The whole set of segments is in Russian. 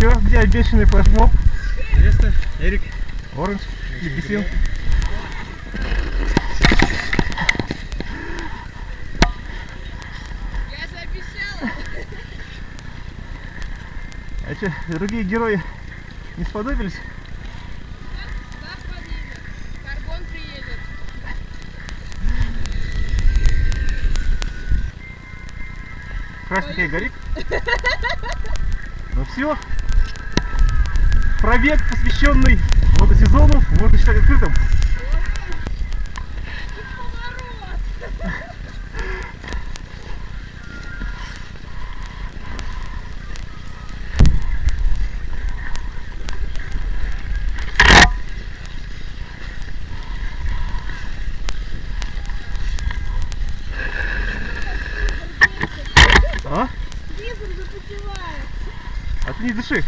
Все, где обещанный флешмоб? Место, Эрик. Оранж, Лепесин. Я же обещала. А что, другие герои не сподобились? Красненькая горит. Ну все. Пробег, посвященный мотосезону, можно считать открытым. А? Запотевает. А ты не дыши.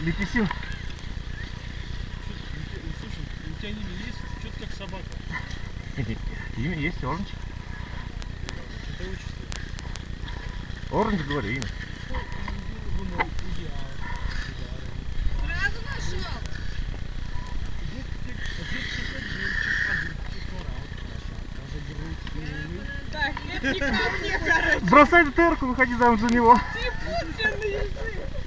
Лепесин. Слушай, у тебя имя есть? Что-то как собака. Имя есть, Оранж. Это отчество. Оранж, говорю, имя. Сразу нашел. Так, это не ко мне, короче. Бросай эту терку, выходи замуж за него. Ты Путин язык.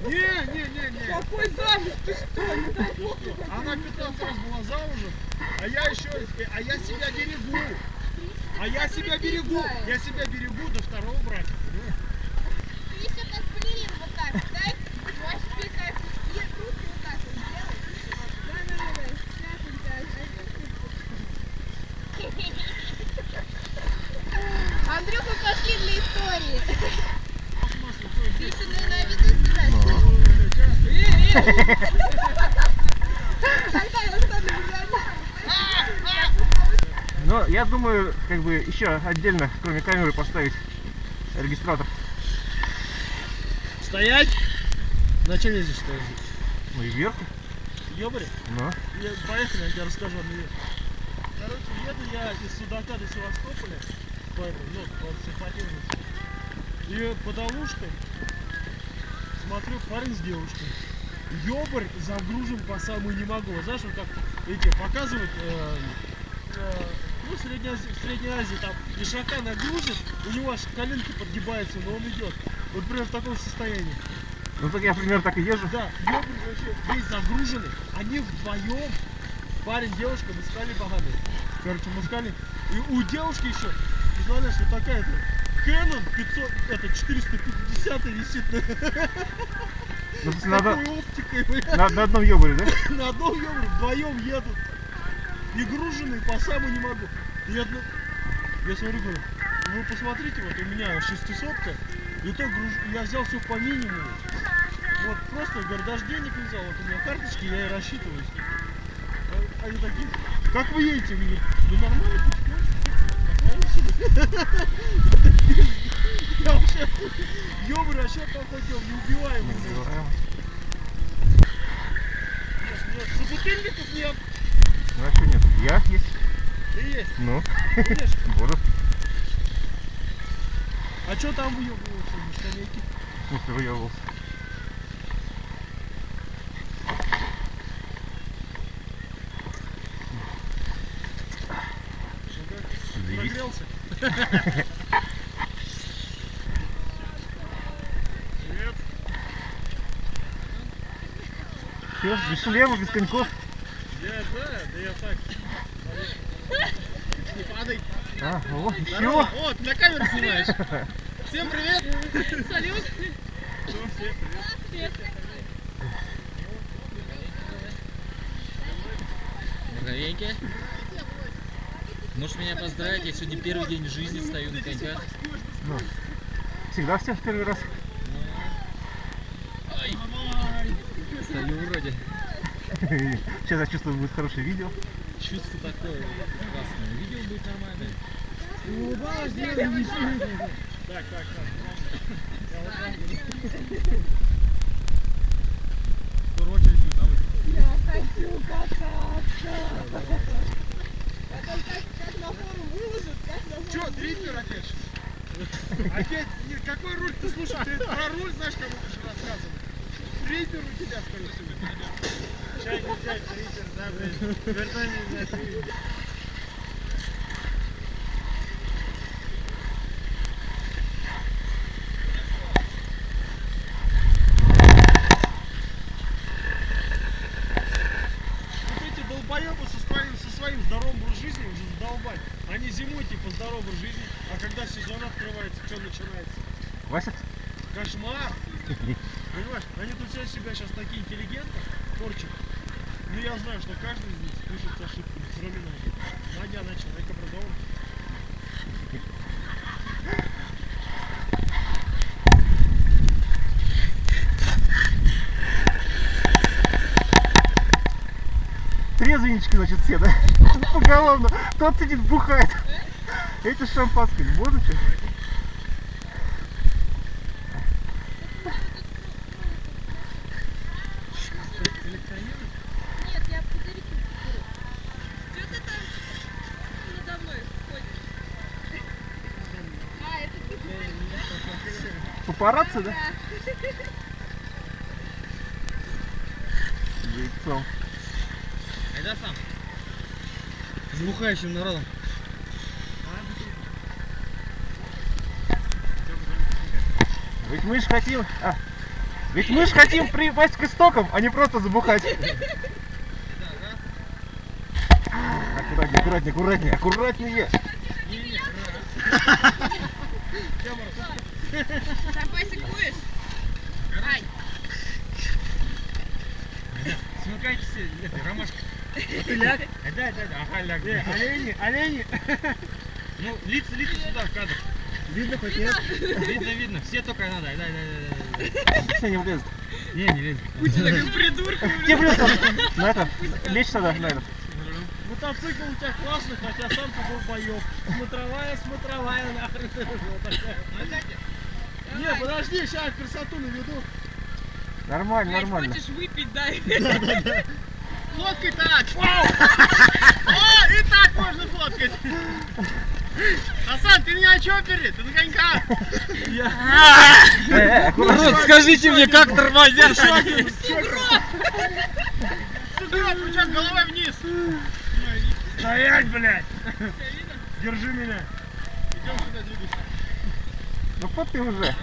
Не, не, не, не. Какой замуж? Ты что? Не дай бог. Она 15 раз была замужем, а я еще, а я себя берегу. А я себя берегу. Я себя берегу до второго брака. Ты еще как балерин вот так, дай. Можешь пикать. И руки вот так вот сделай. Да, да, да, да. Сейчас он Андрюха, пошли для истории. Ты еще на, на Но я думаю, как бы еще отдельно, кроме камеры, поставить регистратор. Стоять! Зачем я здесь стою? Ну и вверх. Ёбарь, Ну. я, поехали, я тебе расскажу одну вещь. Короче, еду я из Судака до Севастополя, по, ну, по симпатичности. И под Алушкой смотрю парень с девушкой. Ёбарь загружен по самую не могу. Знаешь, вот как эти показывают, э, э, ну, в Средней, Азии, в Средней Азии там ишака нагрузит, у него аж коленки подгибаются, но он идет. Вот прям в таком состоянии. Ну так я примерно так и езжу. Да, ёбарь вообще весь загруженный. Они вдвоем, парень, девушка, мускали поганые. Короче, мускали. И у девушки еще, представляешь, вот такая-то Canon 500, это 450 висит на, Ну, с надо такой оптикой, на, на одном ёбаре, да? На одном ёбре вдвоем едут. И груженные по самому не могу. И одно... Я смотрю, говорю, ну вы посмотрите, вот у меня шестисотка, и то груж... я взял все по минимуму. Вот просто, говорю, даже денег не взял, вот у меня карточки, я и рассчитываюсь. А- Они такие, как вы едете? Я говорю, да нормально. Я вообще, ёбры, вообще походил, неубиваемый. Нет, нет, собутыльников нет. Ну а что нет? Я есть. Да есть, Ну, конечно. буду. А что там выебываются на скамейке? В смысле выебывался. Заебись. Прогрелся? Привет. Все, без шлема, без коньков. Я, да, да я так. Не падай. А, о, еще. О, ты на камеру снимаешь. Всем привет. Салют. Ну, всем привет. Здоровенькие. Можешь меня поздравить, я сегодня первый день в жизни стою на коньках. Всегда все в первый раз. Стою вроде. Сейчас я чувствую, будет хорошее видео. Чувство такое классное. Видео будет нормальное. Улыбалась, делай, не. Так, так, так. Я вот так буду. Скоро очередь будет на выход. Я хочу кататься. Это как, как на форум выложат, как на Че, форум трипер опять? Опять? Нет, какой руль ты слушай? Ты про руль знаешь, кому будешь рассказывать? Трипер у тебя, скорее всего. Чай не чай, трипер, да, блин. Вертание, блядь, трипер. Вот эти долбоебы со своим, со своим здоровым образом жизни уже задолбать. Они зимой типа здоровый образ жизни, а когда сезон открывается, что начинается? Вася, Кошмар! Понимаешь, они тут все себя сейчас такие интеллигентны, порчат. Ну я знаю, что каждый из них пишет с ошибками, кроме Нади. Надя, она человек образованный. Трезвеннички, значит, все, да? Поголовно. Тот сидит, бухает. Эти шампанским. Ты Папарацци, да? Да. Яйцом. Сам. С бухающим народом. Ведь мы же хотим... а, ведь мы же хотим припасть к истокам, а не просто забухать. Аккуратнее, аккуратнее, аккуратнее, аккуратнее. Запасик будешь? Ай, Смыкайтесь ромашка. Ляг? Да, да, да, ага, ляг. Олени, олени. Ну, лица, лица сюда в кадр. Видно хоть нет? Видно, видно. Все только надо. Дай, дай, дай. Все не влезет. Не, не лезет. Тебе придется на это, лечь тогда на это. Мотоцикл у тебя классный, хотя сам ты долбоёб. Смотровая, смотровая, нахрен ты такая. Не, подожди, сейчас красоту наведу. Нормально, нормально. хочешь выпить, дай. Фоткай так! О, и так можно фоткать! Асан, ты меня чопери, ты на коньках! Аккуратнее. Народ, скажите мне, как тормозят один! Сугроб, рычаг головой вниз! Стоять, блядь! Держи меня! Идем сюда, двигайся. Ну вот ты уже. Пол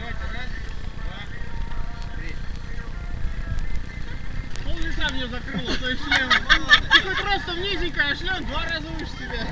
лица мне закрыло, то есть шлем. Ты хоть просто низенько, а шлем два раза выше тебя.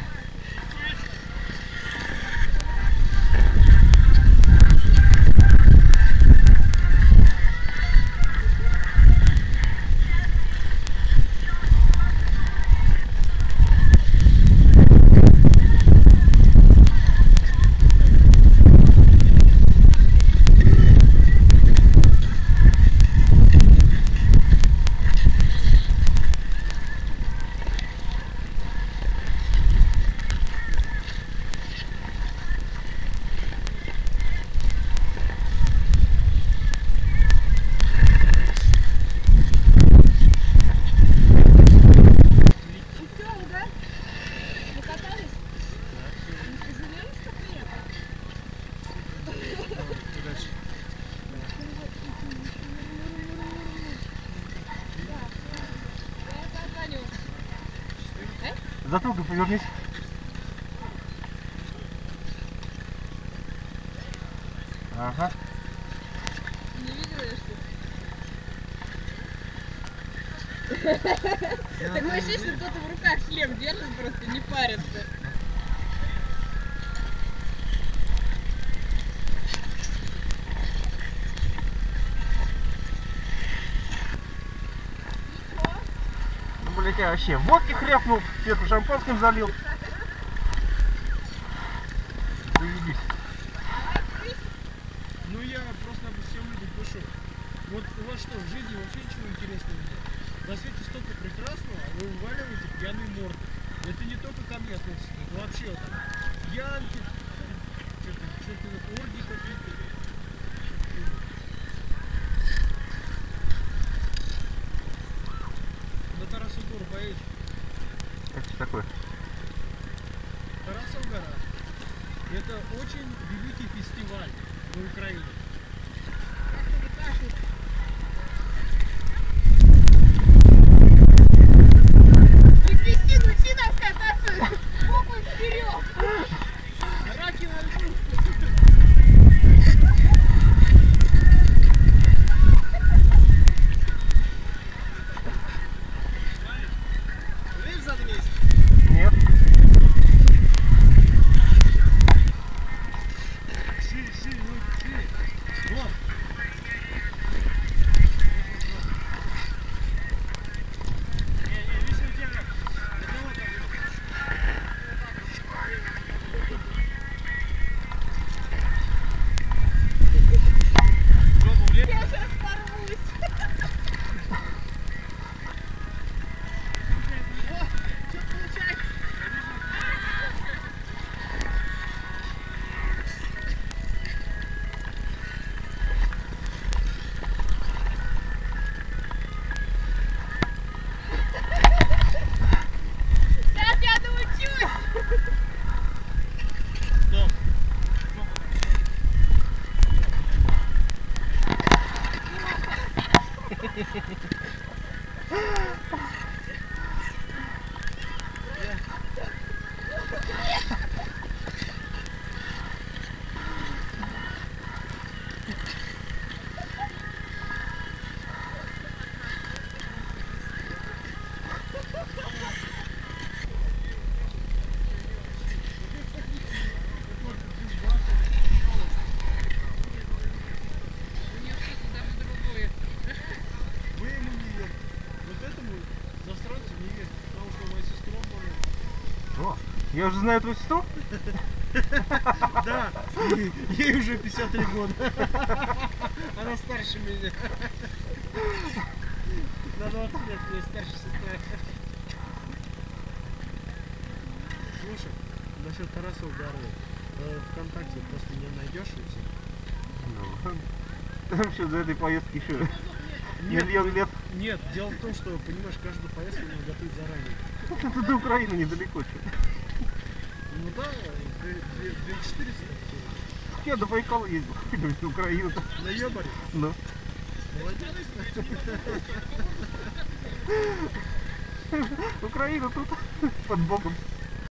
Все, да? Покатались? Не пожалеешь, что приехал? Я это отгоню. Затылком повернись. Ага. Не видела я что? Такое ощущение, что кто-то в руках шлем держит, просто не парится. такая вообще водки хряпнул, сверху шампанским залил. Заебись. Ну я просто обо всем людям пишу. Вот у вас что, в жизни вообще ничего интересного нет? На свете столько прекрасного, а вы вываливаете пьяный морд. Это не только ко мне относится, это вообще там, пьянки, засранцу не верьте, потому что моя сестра была. О, я уже знаю твою сестру? Да, ей- уже 53 года. Она старше меня. На 20 лет мне старше сестра. Слушай, насчет Тарасова горы. э, Вконтакте просто не найдешь и все. Ну, Там еще до этой поездки еще Нет, миллион лет. нет, дело в том, что, понимаешь, каждую поездку надо готовить заранее. Это до Украины недалеко. Ну да, 2400 Я до Байкала ездил. До Украины. на ебаре. Ну. Молодец. Украина тут под боком.